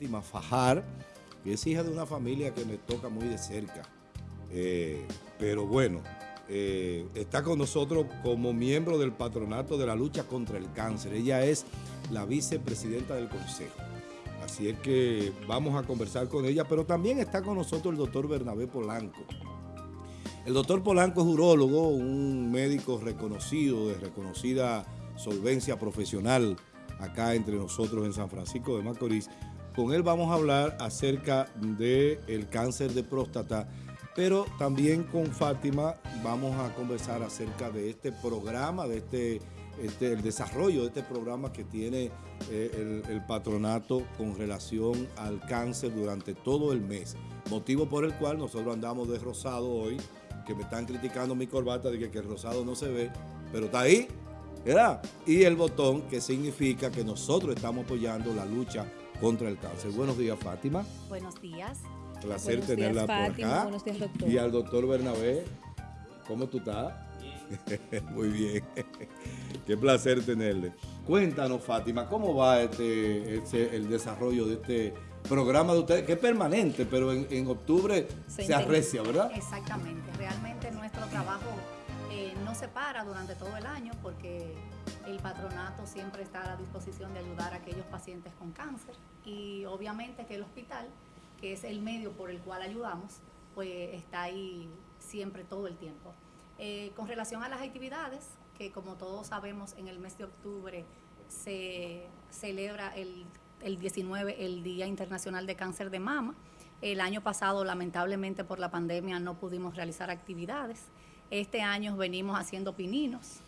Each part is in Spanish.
Fátima Fajar, que es hija de una familia que me toca muy de cerca. Eh, pero bueno, eh, está con nosotros como miembro del patronato de la lucha contra el cáncer. Ella es la vicepresidenta del consejo. Así es que vamos a conversar con ella, pero también está con nosotros el doctor Bernabé Polanco. El doctor Polanco es urólogo, un médico reconocido, de reconocida solvencia profesional acá entre nosotros en San Francisco de Macorís. Con él vamos a hablar acerca del cáncer de próstata, pero también con Fátima vamos a conversar acerca de este programa, de este, este el desarrollo de este programa que tiene eh, el, patronato con relación al cáncer durante todo el mes. Motivo por el cual nosotros andamos de rosado hoy, que me están criticando mi corbata de que, que el rosado no se ve, pero está ahí, ¿verdad? Y el botón que significa que nosotros estamos apoyando la lucha contra el cáncer. Buenos días, Fátima. Buenos días. Placer tenerla por acá. Buenos días, doctor. Y al doctor Bernabé, ¿cómo tú estás? Muy bien. Qué placer tenerle. Cuéntanos, Fátima, ¿cómo va este, este, el desarrollo de este programa de ustedes, que es permanente, pero en, octubre se, arrecia, ¿verdad? Exactamente. Realmente nuestro trabajo se para durante todo el año porque el patronato siempre está a la disposición de ayudar a aquellos pacientes con cáncer y obviamente que el hospital, que es el medio por el cual ayudamos, pues está ahí siempre todo el tiempo. Eh, con relación a las actividades, que como todos sabemos en el mes de octubre se celebra el, el 19 el Día Internacional de Cáncer de Mama. El año pasado lamentablemente por la pandemia no pudimos realizar actividades. Este año venimos haciendo pininos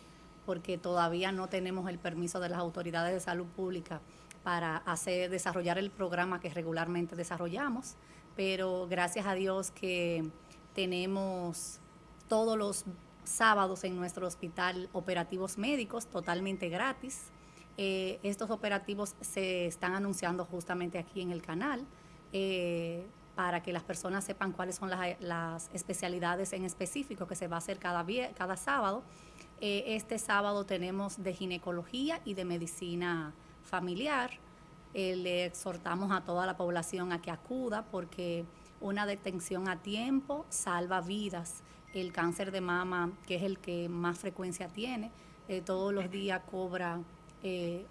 porque todavía no tenemos el permiso de las autoridades de salud pública para hacer, desarrollar el programa que regularmente desarrollamos, pero gracias a Dios que tenemos todos los sábados en nuestro hospital operativos médicos totalmente gratis. Eh, estos operativos se están anunciando justamente aquí en el canal eh, para que las personas sepan cuáles son las, especialidades en específico que se va a hacer cada, cada sábado. Eh, este sábado tenemos de ginecología y de medicina familiar. le exhortamos a toda la población a que acuda porque una detención a tiempo salva vidas el cáncer de mama, que es el que más frecuencia tiene, eh, todos los días cobra eh,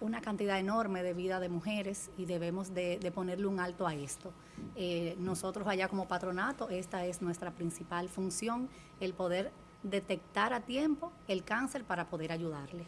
una cantidad enorme de vida de mujeres y debemos de, ponerle un alto a esto. Eh, nosotros allá como patronato, esta es nuestra principal función, el poder detectar a tiempo el cáncer para poder ayudarle.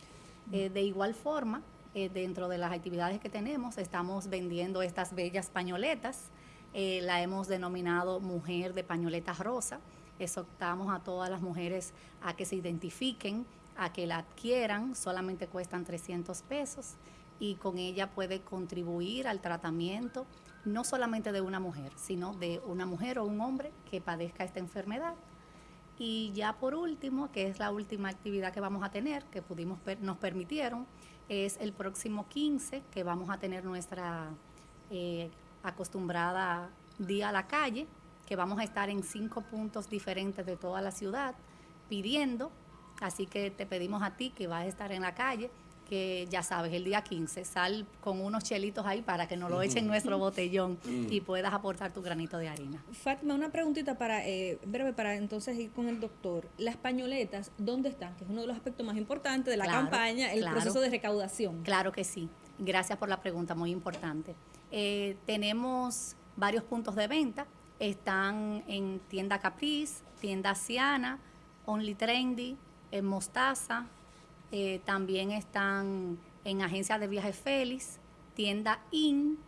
de igual forma, dentro de las actividades que tenemos, estamos vendiendo estas bellas pañoletas, la hemos denominado Mujer de Pañoletas Rosa, exhortamos a todas las mujeres a que se identifiquen, a que la adquieran, solamente cuestan 300 pesos y con ella puede contribuir al tratamiento no solamente de una mujer, sino de una mujer o un hombre que padezca esta enfermedad. Y ya por último, que es la última actividad que vamos a tener, que pudimos nos permitieron, es el próximo 15, que vamos a tener nuestra eh, acostumbrada día a la calle, que vamos a estar en cinco puntos diferentes de toda la ciudad pidiendo, así que te pedimos a ti que vas a estar en la calle, que ya sabes, el día 15, sal con unos chelitos ahí para que nos lo echen nuestro botellón y puedas aportar tu granito de harina. Fátima, una preguntita para, eh, breve, para entonces ir con el doctor. Las pañoletas, ¿dónde están? Que es uno de los aspectos más importantes de la campaña, el proceso de recaudación. Claro que sí. Gracias por la pregunta, muy importante. Eh, tenemos varios puntos de venta están en tienda Caprice, tienda Siana, Only Trendy, en Mostaza. Eh, también están en agencia de viajes Félix, tienda IN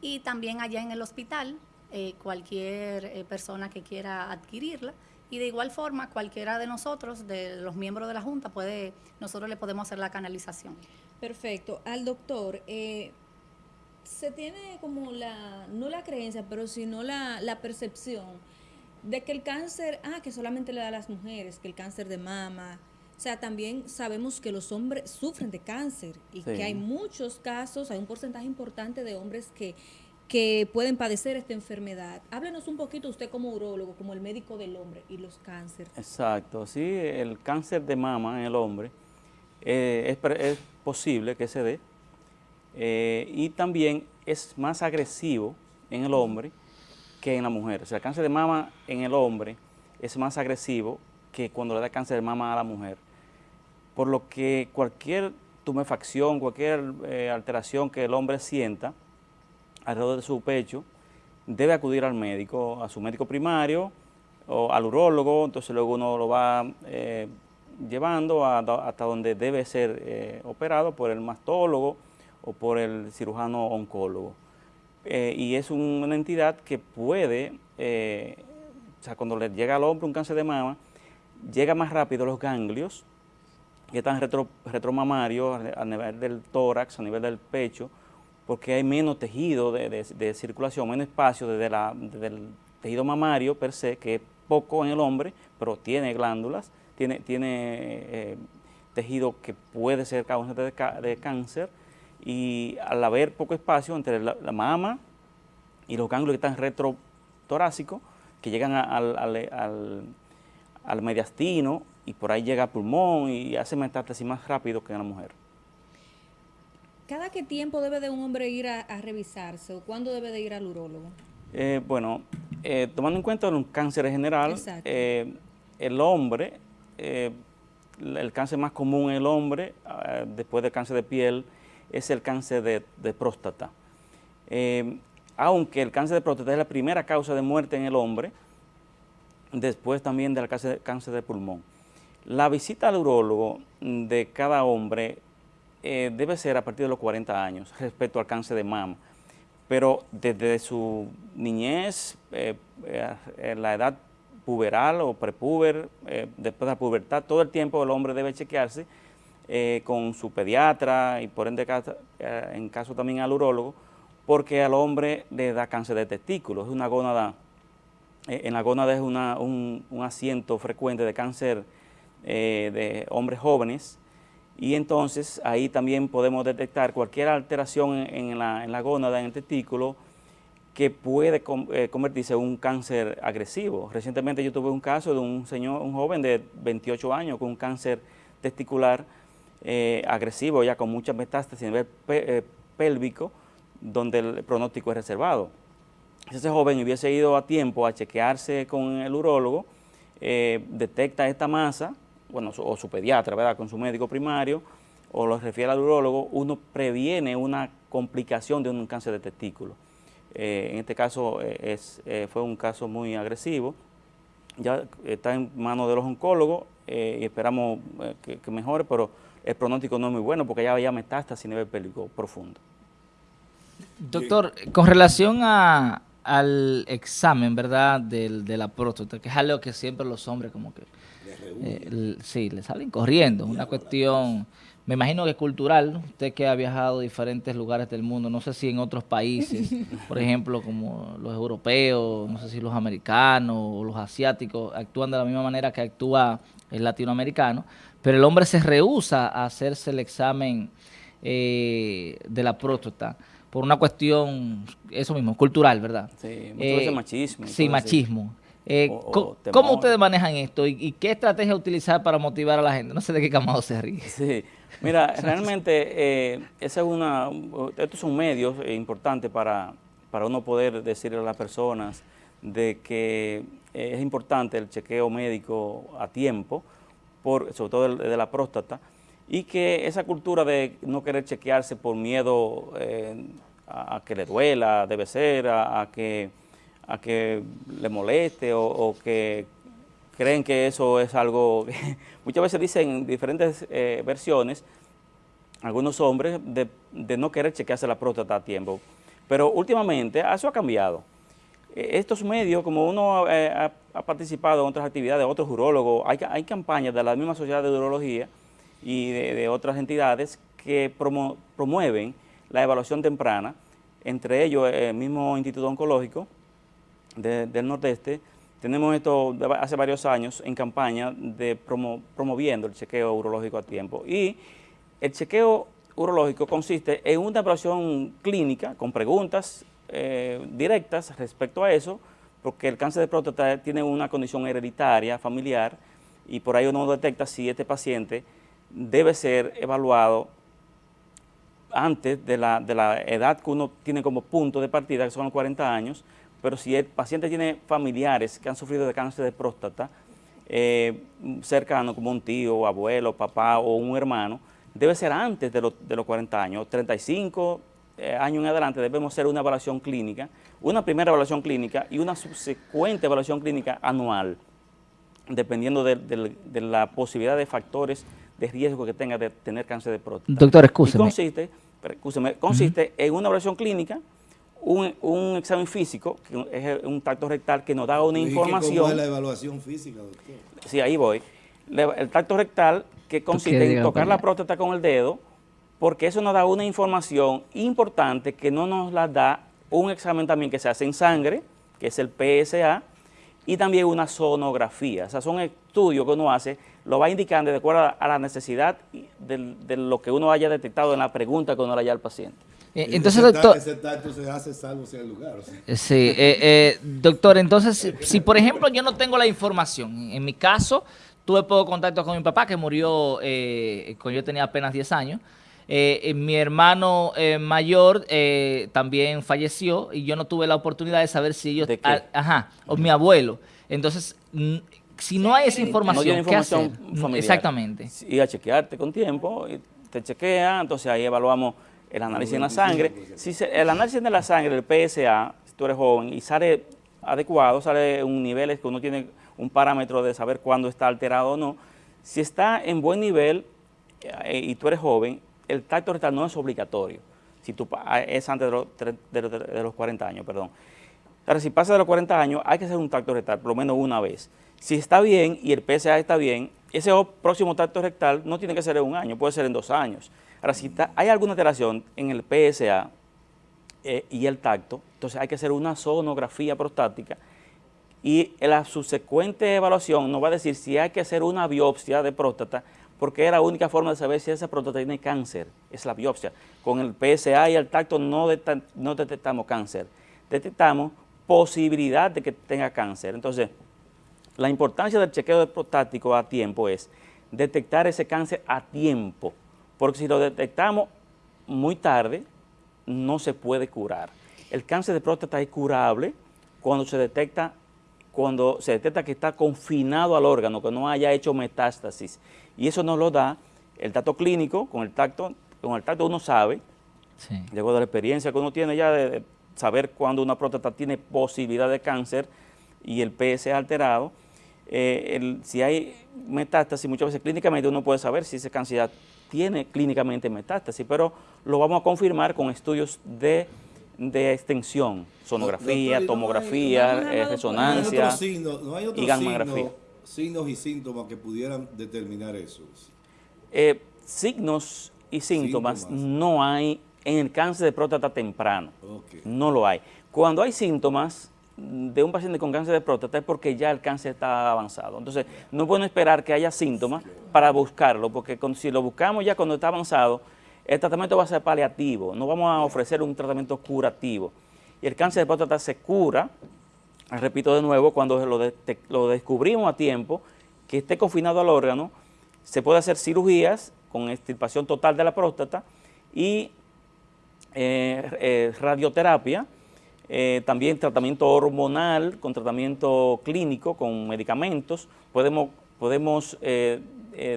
y también allá en el hospital, eh, cualquier eh, persona que quiera adquirirla. Y de igual forma, cualquiera de nosotros, de los miembros de la Junta, puede, nosotros le podemos hacer la canalización. Perfecto. Al doctor, se tiene como la, no la creencia, pero sino la percepción de que el cáncer, ah, que solamente le da a las mujeres, que el cáncer de mama, o sea, también sabemos que los hombres sufren de cáncer y que hay muchos casos, hay un porcentaje importante de hombres que, que pueden padecer esta enfermedad. Háblenos un poquito usted como urólogo, como el médico del hombre y los cánceres. Exacto, sí, el cáncer de mama en el hombre eh, es, es posible que se dé, eh, y también es más agresivo en el hombre que en la mujer. El cáncer de mama en el hombre es más agresivo que cuando le da cáncer de mama a la mujer. Por lo que cualquier tumefacción, cualquier eh, alteración que el hombre sienta alrededor de su pecho, debe acudir al médico, a su médico primario o al urólogo, entonces luego uno lo va eh, llevando hasta donde debe ser eh, operado por el mastólogo o por el cirujano oncólogo. Y es una entidad que puede, o sea, cuando le llega al hombre un cáncer de mama, llega más rápido los ganglios, que están retro, retromamarios a nivel del tórax, a nivel del pecho, porque hay menos tejido de, circulación, menos espacio desde, el tejido mamario per se, que es poco en el hombre, pero tiene glándulas, tiene, tiene eh, tejido que puede ser causa de, cáncer, y al haber poco espacio entre la, mama y los ganglios que están retrotorácicos, que llegan al, al, al mediastino y por ahí llega al pulmón y hace metástasis más rápido que en la mujer. ¿Cada qué tiempo debe de un hombre ir a, revisarse o cuándo debe de ir al urólogo? Eh, bueno, eh, tomando en cuenta un cáncer general, eh, el hombre, el cáncer más común en el hombre, después del cáncer de piel, es el cáncer de, próstata. aunque el cáncer de próstata es la primera causa de muerte en el hombre, después también del cáncer de pulmón. La visita al urólogo de cada hombre eh, debe ser a partir de los 40 años respecto al cáncer de mama, pero desde su niñez, eh, eh, la edad puberal o prepuber, después de la pubertad, todo el tiempo el hombre debe chequearse con su pediatra y por ende en caso también al urólogo, porque al hombre le da cáncer de testículos, es una gónada, en la gónada es un, un asiento frecuente de cáncer eh, de hombres jóvenes y entonces ahí también podemos detectar cualquier alteración en, la, en la, gónada, en el testículo, que puede eh, convertirse en un cáncer agresivo. Recientemente yo tuve un caso de un señor, un joven de 28 años con un cáncer testicular eh, agresivo, ya con muchas metástasis a nivel pélvico, donde el pronóstico es reservado. Si ese joven hubiese ido a tiempo a chequearse con el urólogo, detecta esta masa, bueno, o su pediatra, ¿verdad?, con su médico primario, o lo refiere al urólogo, uno previene una complicación de un cáncer de testículo. Eh, en este caso eh, es, eh, fue un caso muy agresivo, ya está en manos de los oncólogos y esperamos que, mejore, pero el pronóstico no es muy bueno porque ya había metástasis a nivel pélvico profundo. Doctor, con relación a, al examen, ¿verdad?, del, de la próstata, que es algo que siempre los hombres como que eh, sí, le salen corriendo. Es una cuestión, me imagino que cultural. Usted que ha viajado a diferentes lugares del mundo, no sé si en otros países, por ejemplo, como los europeos, no sé si los americanos o los asiáticos actúan de la misma manera que actúa el latinoamericano, pero el hombre se rehúsa a hacerse el examen eh, de la próstata por una cuestión, eso mismo, cultural, ¿verdad? Sí, muchas veces eh, machismo. Sí, machismo. Eh, ¿Cómo ustedes manejan esto y, qué estrategia utilizar para motivar a la gente? No sé de qué camado se ríe. Sí, mira, realmente eh, ese es una, estos son medios importantes para, para uno poder decirle a las personas de que es importante el chequeo médico a tiempo, por, sobre todo de, la próstata, y que esa cultura de no querer chequearse por miedo a, que le duela, debe ser, a que a que le moleste o, que creen que eso es algo, muchas veces dicen diferentes eh, versiones, algunos hombres, de, no querer chequearse la próstata a tiempo. Pero últimamente eso ha cambiado. E, estos medios, como uno eh, ha, participado en otras actividades, otros urólogos, hay, campañas de la misma sociedad de urología y de, otras entidades que promueven la evaluación temprana, entre ellos el mismo Instituto Oncológico, del Nordeste, tenemos esto hace varios años en campaña de promoviendo el chequeo urológico a tiempo. Y el chequeo urológico consiste en una evaluación clínica con preguntas eh, directas respecto a eso, porque el cáncer de próstata tiene una condición hereditaria, familiar, y por ahí uno detecta si este paciente debe ser evaluado antes de la, de la edad que uno tiene como punto de partida, que son los 40 años, pero si el paciente tiene familiares que han sufrido de cáncer de próstata, eh, cercano como un tío, abuelo, papá o un hermano, debe ser antes de, de los 40 años, 35 eh, años en adelante debemos hacer una evaluación clínica, una primera evaluación clínica y una subsecuente evaluación clínica anual, dependiendo de, la posibilidad de factores de riesgo que tenga de tener cáncer de próstata. Doctor, escúcheme. consiste, consiste en una evaluación clínica, un, examen físico, que es un tacto rectal que nos da una información. ¿Cómo es la evaluación física, doctor? Sí, ahí voy. el tacto rectal que consiste en tocar la próstata con el dedo, porque eso nos da una información importante que no nos la da un examen también que se hace en sangre, que es el PSA, y también una sonografía. O sea, son estudios que uno hace, lo va indicando de acuerdo a la necesidad de, lo que uno haya detectado en la pregunta que uno le haya al paciente. Eh, entonces, doctor... Ese tacto se hace salvo sea el lugar. Sí, eh, eh, doctor, entonces, si, por ejemplo yo no tengo la información, en mi caso, tuve poco contacto con mi papá que murió cuando yo tenía apenas 10 años, eh, mi hermano eh, mayor eh, también falleció y yo no tuve la oportunidad de saber si ellos... ajá, o mi abuelo. Entonces, si no hay esa información, no ¿qué hacer? Exactamente. Y a chequearte con tiempo, y te chequea, entonces ahí evaluamos el análisis en la sangre. Si el análisis de la sangre, el PSA, si tú eres joven y sale adecuado, sale un nivel que uno tiene un parámetro de saber cuándo está alterado o no, si está en buen nivel y tú eres joven, el tacto rectal no es obligatorio, si tú, ah, es antes de los, de, los 40 años, perdón. Ahora, si pasa de los 40 años, hay que hacer un tacto rectal por lo menos una vez. Si está bien y el PSA está bien, ese próximo tacto rectal no tiene que ser en un año, puede ser en dos años. Ahora, si hay alguna alteración en el PSA eh, y el tacto, entonces hay que hacer una sonografía prostática y la subsecuente evaluación nos va a decir si hay que hacer una biopsia de próstata porque es la única forma de saber si esa próstata tiene cáncer, es la biopsia. Con el PSA y el tacto no, no detectamos cáncer, detectamos posibilidad de que tenga cáncer. Entonces, la importancia del chequeo de prostático a tiempo es detectar ese cáncer a tiempo, porque si lo detectamos muy tarde, no se puede curar. El cáncer de próstata es curable cuando se detecta cuando se detecta que está confinado al órgano, que no haya hecho metástasis. Y eso nos lo da el dato clínico, con el tacto, con el tacto uno sabe, luego de la experiencia que uno tiene ya de saber cuando una próstata tiene posibilidad de cáncer y el PSA alterado, eh, si hay metástasis, muchas veces clínicamente uno puede saber si esa cáncer tiene clínicamente metástasis, pero lo vamos a confirmar con estudios de de extensión, sonografía, tomografía, eh, resonancia y gammagrafía. signos y síntomas que pudieran determinar eso. Eh, signos y síntomas, no hay en el cáncer de próstata temprano. No lo hay. Cuando hay síntomas de un paciente con cáncer de próstata es porque ya el cáncer está avanzado. Entonces, no pueden esperar que haya síntomas para buscarlo, porque si lo buscamos ya cuando está avanzado, el tratamiento va a ser paliativo, no vamos a ofrecer un tratamiento curativo. Y el cáncer de próstata se cura, repito de nuevo, cuando lo, descubrimos a tiempo, que esté confinado al órgano, se puede hacer cirugías con extirpación total de la próstata y eh, eh, radioterapia, eh, también tratamiento hormonal, con tratamiento clínico, con medicamentos, podemos, podemos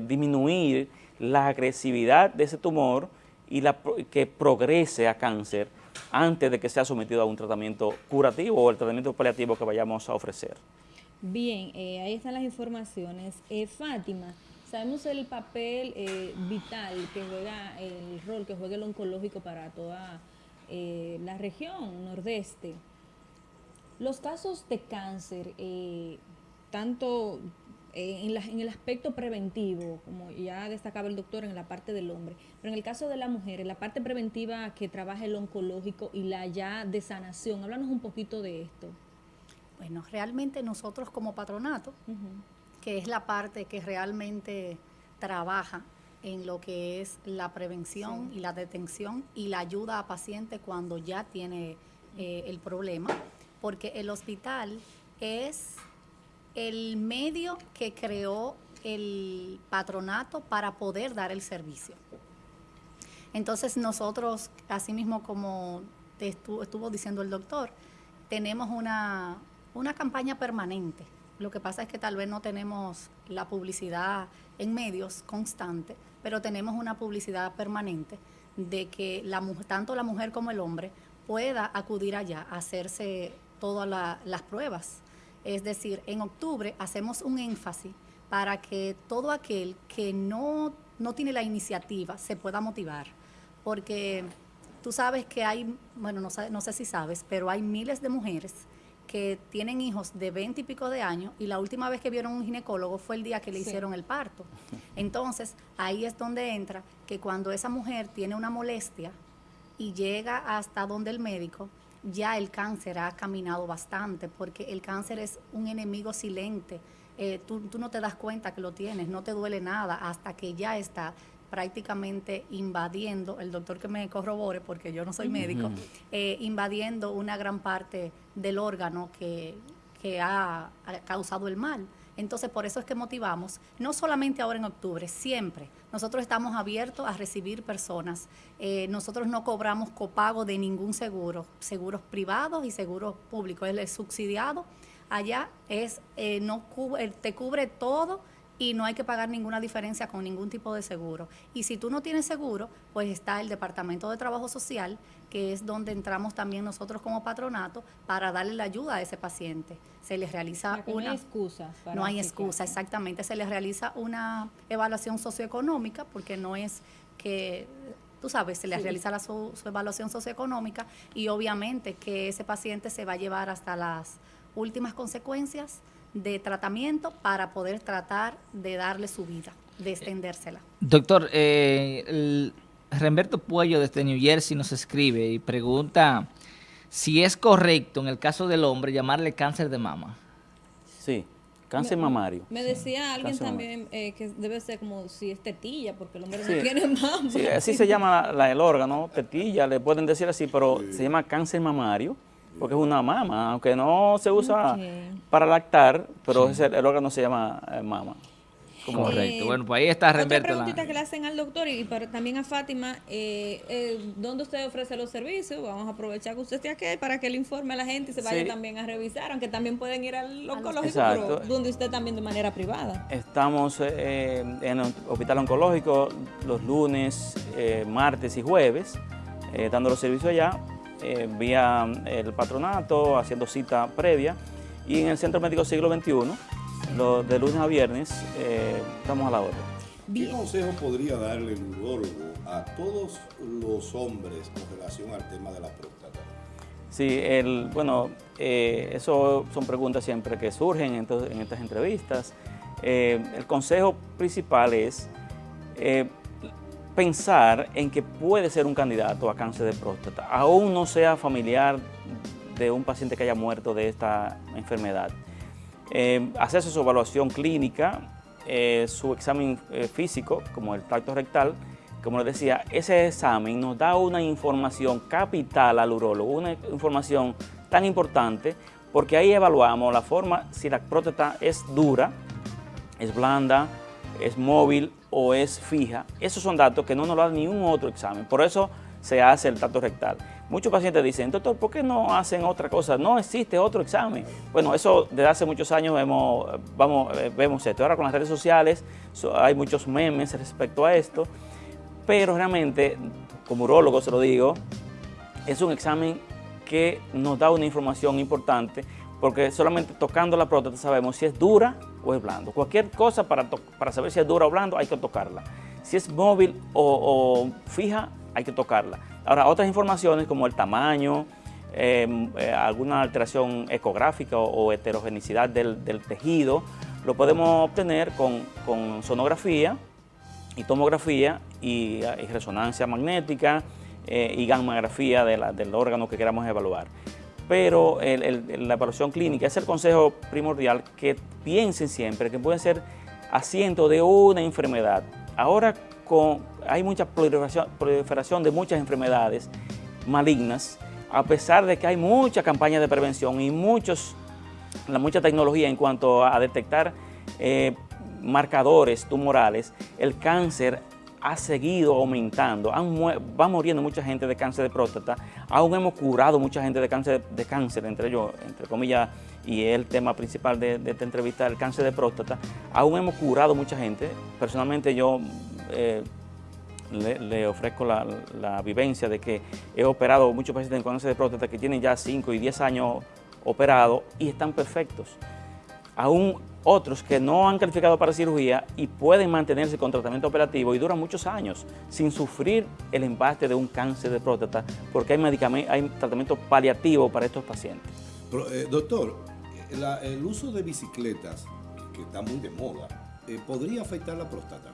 disminuir la agresividad de ese tumor y la, que progrese a cáncer antes de que sea sometido a un tratamiento curativo o el tratamiento paliativo que vayamos a ofrecer. Bien, eh, ahí están las informaciones. Eh, Fátima, sabemos el papel eh, vital que juega, el rol que juega el oncológico para toda la región nordeste. Los casos de cáncer, tanto eh, en, el aspecto preventivo, como ya destacaba el doctor en la parte del hombre, pero en el caso de la mujer, en la parte preventiva que trabaja el oncológico y la ya de sanación, háblanos un poquito de esto. Bueno, realmente nosotros como patronato, que es la parte que realmente trabaja en lo que es la prevención y la detención y la ayuda a pacientes cuando ya tiene eh, el problema, porque el hospital es el medio que creó el patronato para poder dar el servicio. Entonces nosotros, así mismo como estuvo, diciendo el doctor, tenemos una, una campaña permanente. Lo que pasa es que tal vez no tenemos la publicidad en medios constante, pero tenemos una publicidad permanente de que la, tanto la mujer como el hombre pueda acudir allá a hacerse todas las pruebas. Es decir, en octubre hacemos un énfasis para que todo aquel que no, no tiene la iniciativa se pueda motivar, porque tú sabes que hay, bueno, no, no sé si sabes, pero hay miles de mujeres que tienen hijos de 20 y pico de años y la última vez que vieron un ginecólogo fue el día que le hicieron el parto. Entonces, ahí es donde entra que cuando esa mujer tiene una molestia y llega hasta donde el médico, ya el cáncer ha caminado bastante, porque el cáncer es un enemigo silente. Eh, tú, no te das cuenta que lo tienes, no te duele nada hasta que ya está prácticamente invadiendo, el doctor que me corrobore, porque yo no soy médico, eh, invadiendo una gran parte del órgano que, ha causado el mal. Entonces, por eso es que motivamos, no solamente ahora en octubre, siempre. Nosotros estamos abiertos a recibir personas. Eh, nosotros no cobramos copago de ningún seguro, seguros privados y seguros públicos. Es subsidiado. Allá es, eh, no te cubre todo y no hay que pagar ninguna diferencia con ningún tipo de seguro. Y si tú no tienes seguro, pues está el Departamento de Trabajo Social, que es donde entramos también nosotros como patronato para darle la ayuda a ese paciente. Se les realiza una... No hay excusa. No hay excusa, exactamente. Se les realiza una evaluación socioeconómica, porque no es que tú sabes, se les realiza su, su, evaluación socioeconómica y obviamente que ese paciente se va a llevar hasta las últimas consecuencias de tratamiento para poder tratar de darle su vida, de extendérsela. Doctor, eh, Remberto Puello desde New Jersey nos escribe y pregunta si es correcto en el caso del hombre llamarle cáncer de mama. Sí, cáncer mamario. Me decía alguien también eh, que debe ser como si es tetilla, porque el hombre no tiene mama. Sí, así se llama el órgano, tetilla, le pueden decir así, pero se llama cáncer mamario porque es una mama, aunque no se usa para lactar, pero el órgano se llama eh, mama. Correcto. Bueno, pues ahí está Otra preguntita que le hacen al doctor y también a Fátima, eh, eh, ¿dónde usted ofrece los servicios? Vamos a aprovechar que usted esté aquí para que le informe a la gente y se vaya también a revisar, aunque también pueden ir al oncológico, pero donde usted también de manera privada. Estamos en el hospital oncológico los lunes, martes y jueves, dando los servicios allá eh, vía el patronato, haciendo cita previa. Y en el Centro Médico Siglo XXI, lo, de lunes a viernes, eh, estamos a la hora. ¿Qué consejo podría darle el urólogo a todos los hombres con relación al tema de la próstata? Sí, el, bueno, eh, eso son preguntas siempre que surgen en, en estas entrevistas. el consejo principal es pensar en que puede ser un candidato a cáncer de próstata, aún no sea familiar de un paciente que haya muerto de esta enfermedad. Eh, hacerse su evaluación clínica, eh, su examen eh, físico, como el tacto rectal, como les decía, ese examen nos da una información capital al urólogo, una información tan importante, porque ahí evaluamos la forma, si la próstata es dura, es blanda, es móvil o es fija. Esos son datos que no nos lo da ningún otro examen. Por eso se hace el tacto rectal. Muchos pacientes dicen, doctor, ¿por qué no hacen otra cosa? No existe otro examen. Bueno, eso desde hace muchos años vemos, vamos, eh, vemos esto. Ahora con las redes sociales hay muchos memes respecto a esto, pero realmente, como urólogo se lo digo, es un examen que nos da una información importante porque solamente tocando la próstata sabemos si es dura o es blando. Cualquier cosa para, para saber si es dura o blando hay que tocarla. Si es móvil o, fija, hay que tocarla. Ahora, otras informaciones como el tamaño, em, eh, alguna alteración ecográfica o, heterogenicidad del, tejido, lo podemos obtener con, sonografía y tomografía y, resonancia magnética eh, y gammagrafía del órgano que queramos evaluar pero la evaluación clínica es el consejo primordial que piensen siempre que pueden ser asiento de una enfermedad. Ahora con, hay mucha proliferación, de muchas enfermedades malignas, a pesar de que hay mucha campaña de prevención y muchos, la, mucha tecnología en cuanto a detectar eh, marcadores tumorales, el cáncer ha seguido aumentando, va muriendo mucha gente de cáncer de próstata, aún hemos curado mucha gente de cáncer, de cáncer entre ellos, entre comillas, y el tema principal de, esta entrevista, el cáncer de próstata, aún hemos curado mucha gente, personalmente yo eh, le, ofrezco la, vivencia de que he operado muchos pacientes con cáncer de próstata que tienen ya 5 y 10 años operados y están perfectos. Aún otros que no han calificado para cirugía y pueden mantenerse con tratamiento operativo y duran muchos años sin sufrir el embate de un cáncer de próstata porque hay, hay tratamiento paliativo para estos pacientes. Eh, doctor, el uso de bicicletas, que está muy de moda, eh, ¿podría afectar la próstata?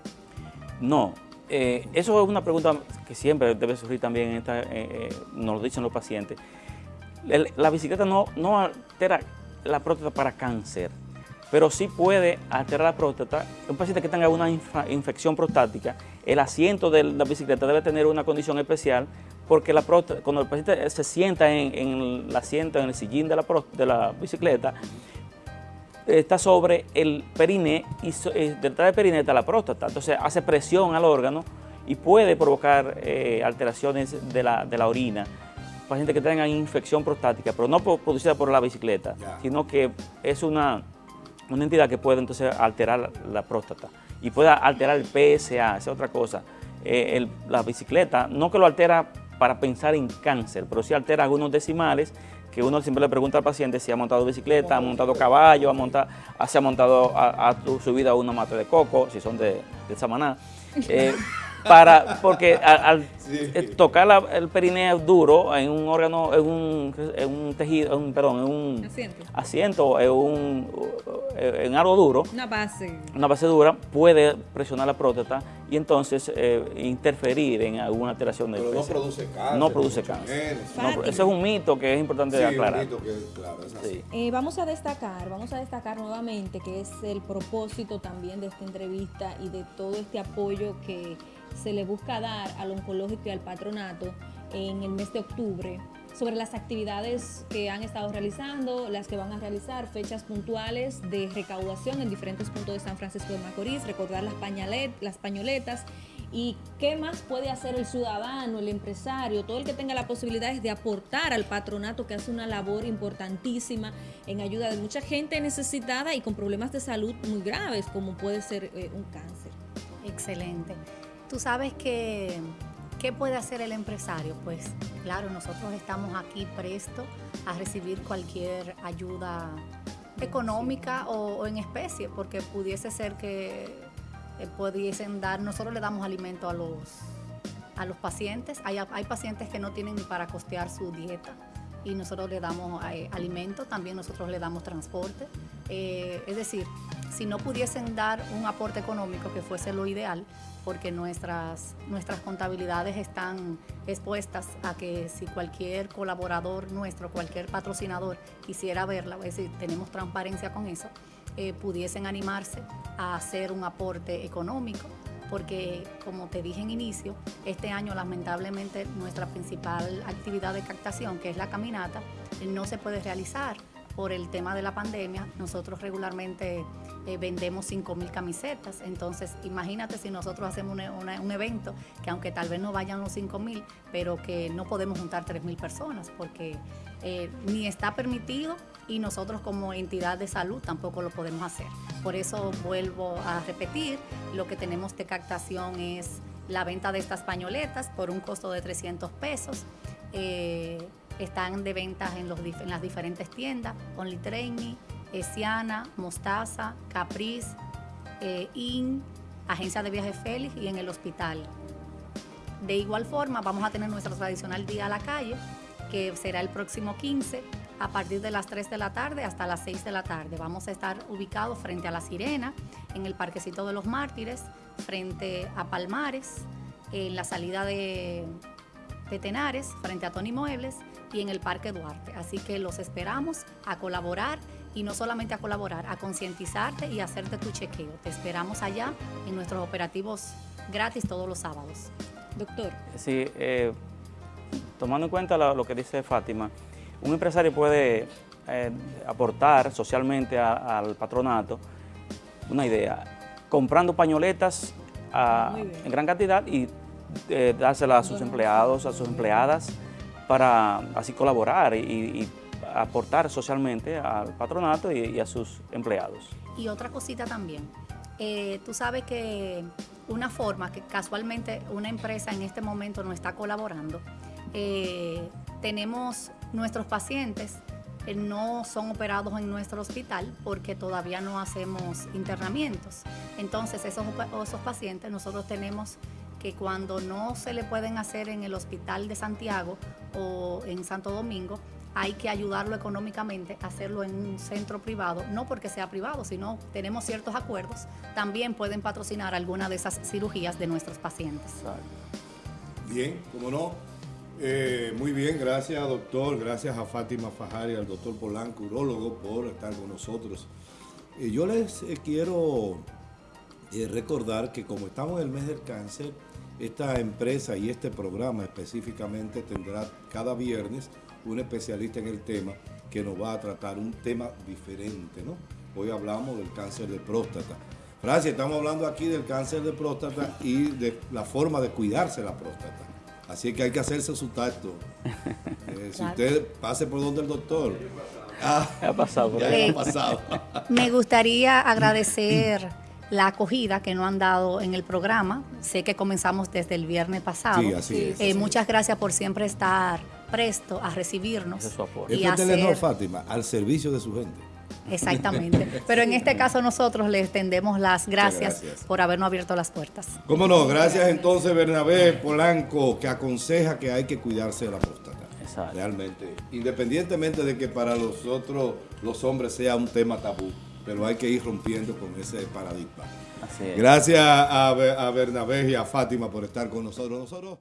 No, eh, eso es una pregunta que siempre debe surgir también, esta, nos lo dicen los pacientes. la bicicleta no, no altera la próstata para cáncer, pero sí puede alterar la próstata. Un paciente que tenga una infección prostática, el asiento de la bicicleta debe tener una condición especial porque la próstata, cuando el paciente se sienta en, el asiento, en el sillín de la, de la bicicleta, está sobre el periné y eh, detrás del periné está la próstata. Entonces hace presión al órgano y puede provocar eh, alteraciones de la, de la orina pacientes que tengan infección prostática, pero no producida por la bicicleta, sino que es una una entidad que puede entonces alterar la, próstata y puede alterar el PSA, esa es otra cosa. Eh, la bicicleta, no que lo altera para pensar en cáncer, pero sí altera algunos decimales que uno siempre le pregunta al paciente si ha montado bicicleta, ha montado caballo, ha montado, se ha montado, a, subido a una mata de coco, si son de, de Samaná. Eh, para porque al, eh, tocar el perineo duro en un órgano, en un, tejido, en un, perdón, en un asiento, en, un, en algo duro, una base. una base dura, puede presionar la próstata y entonces eh, interferir en alguna alteración del Pero no produce cáncer. No produce cáncer. ese es un mito que es importante aclarar. Un mito que, claro, es así. Eh, vamos a destacar, vamos a destacar nuevamente que es el propósito también de esta entrevista y de todo este apoyo que se le busca dar al oncológico y al patronato en el mes de octubre sobre las actividades que han estado realizando, las que van a realizar, fechas puntuales de recaudación en diferentes puntos de San Francisco de Macorís, recordar las, las pañoletas y qué más puede hacer el ciudadano, el empresario, todo el que tenga la posibilidad de aportar al patronato que hace una labor importantísima en ayuda de mucha gente necesitada y con problemas de salud muy graves como puede ser eh, un cáncer. Excelente. Tú sabes que, ¿qué puede hacer el empresario? Pues claro, nosotros estamos aquí prestos a recibir cualquier ayuda económica o, en especie, porque pudiese ser que eh, pudiesen dar, nosotros le damos alimento a los, a los pacientes, hay, hay pacientes que no tienen ni para costear su dieta y nosotros le damos eh, alimento, también nosotros le damos transporte, eh, es decir, si no pudiesen dar un aporte económico que fuese lo ideal, porque nuestras, nuestras contabilidades están expuestas a que si cualquier colaborador nuestro, cualquier patrocinador quisiera verla, es decir, tenemos transparencia con eso, eh, pudiesen animarse a hacer un aporte económico, porque como te dije en inicio, este año lamentablemente nuestra principal actividad de captación, que es la caminata, no se puede realizar por el tema de la pandemia, nosotros regularmente eh, vendemos 5 mil camisetas. Entonces, imagínate si nosotros hacemos un evento que aunque tal vez no vayan los 5 mil, pero que no podemos juntar 3 mil personas porque eh, ni está permitido y nosotros como entidad de salud tampoco lo podemos hacer. Por eso vuelvo a repetir, lo que tenemos de captación es la venta de estas pañoletas por un costo de 300 pesos. Eh, están de ventas en, las diferentes tiendas, Only Training, Esiana, Mostaza, Capriz, eh, IN, Agencia de Viajes Félix y en el hospital. De igual forma, vamos a tener nuestro tradicional día a la calle, que será el próximo 15, a partir de las 3 de la tarde hasta las 6 de la tarde. Vamos a estar ubicados frente a La Sirena, en el Parquecito de los Mártires, frente a Palmares, en la salida de, de Tenares, frente a Tony Muebles y en el Parque Duarte. Así que los esperamos a colaborar y no solamente a colaborar, a concientizarte y a hacerte tu chequeo. Te esperamos allá en nuestros operativos gratis todos los sábados. Doctor. Sí, eh, tomando en cuenta lo, que dice Fátima, un empresario puede eh, aportar socialmente al patronato una idea, comprando pañoletas a- Muy bien. en gran cantidad y eh, dársela a sus empleados, a sus empleadas, para así colaborar y, aportar socialmente al patronato y, a sus empleados. Y otra cosita también. Eh, tú sabes que una forma que casualmente una empresa en este momento no está colaborando, eh, tenemos nuestros pacientes eh, no son operados en nuestro hospital porque todavía no hacemos internamientos. Entonces esos, esos pacientes nosotros tenemos que cuando no se le pueden hacer en el hospital de Santiago o en Santo Domingo, hay que ayudarlo económicamente a hacerlo en un centro privado, no porque sea privado, sino tenemos ciertos acuerdos, también pueden patrocinar alguna de esas cirugías de nuestros pacientes. Bien, como no. Eh, muy bien, gracias doctor, gracias a Fátima Fajar y al doctor Polanco, urólogo, por estar con nosotros. Eh, yo les eh, quiero recordar que como estamos en el mes del cáncer, esta empresa y este programa específicamente tendrá cada viernes un especialista en el tema que nos va a tratar un tema diferente, ¿no? Hoy hablamos del cáncer de próstata. Francia, estamos hablando aquí del cáncer de próstata y de la forma de cuidarse la próstata. Así que hay que hacerse su tacto. Eh, si usted pase por donde el doctor. Ah, Ha pasado por ya ha pasado. Me gustaría agradecer la acogida que nos han dado en el programa. Sé que comenzamos desde el viernes pasado. Sí, así es, Eh, así muchas gracias por siempre estar presto a recibirnos. Ese es y Telenor, hacer- Fátima, al servicio de su gente. Exactamente. Pero en este caso nosotros les tendemos las gracias, gracias. por habernos abierto las puertas. ¿Cómo no? Gracias entonces Bernabé Polanco, que aconseja que hay que cuidarse de la próstata. Exacto. Realmente. Independientemente de que para nosotros, los hombres, sea un tema tabú, pero hay que ir rompiendo con ese paradigma. Así es. Gracias a, a Bernabé y a Fátima por estar con nosotros. Nosotros